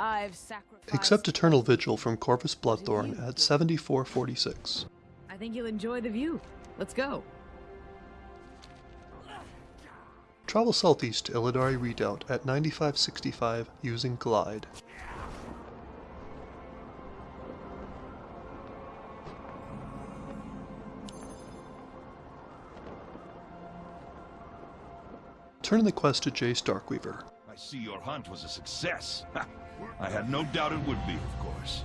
I've sacrificed. Accept Eternal Vigil from Corvus Bloodthorn at 7446. I think you'll enjoy the view. Let's go. Travel southeast to Illidari Redoubt at 9565 using Glide. Turn in the quest to Jace Darkweaver. I see your hunt was a success. I had no doubt it would be, of course.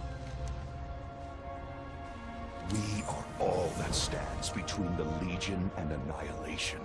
We are all that stands between the Legion and annihilation.